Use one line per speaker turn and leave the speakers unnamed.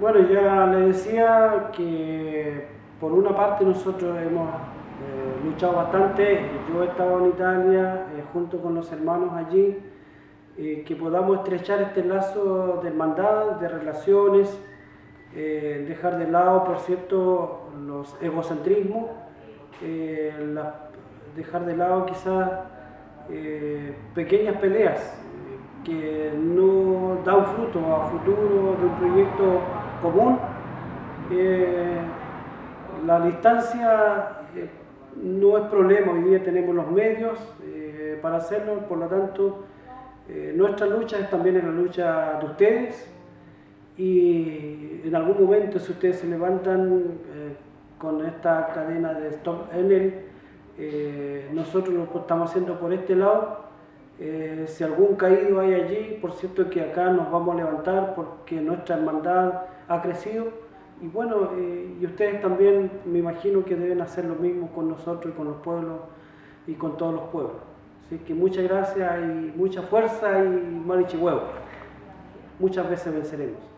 Bueno, ya le decía que por una parte nosotros hemos eh, luchado bastante, yo he estado en Italia eh, junto con los hermanos allí, eh, que podamos estrechar este lazo de hermandad, de relaciones, dejar de lado, por cierto, los egocentrismos, dejar de lado quizás pequeñas peleas que no dan fruto a futuro de un proyecto común. Eh, la distancia eh, no es problema, hoy día tenemos los medios eh, para hacerlo, por lo tanto nuestra lucha es también la lucha de ustedes y en algún momento si ustedes se levantan con esta cadena de Stop Enel, nosotros lo estamos haciendo por este lado eh, si algún caído hay allí, por cierto que acá nos vamos a levantar porque nuestra hermandad ha crecido y bueno, eh, y ustedes también me imagino que deben hacer lo mismo con nosotros y con los pueblos y con todos los pueblos. Así que muchas gracias y mucha fuerza y marichihuevo. Muchas veces venceremos.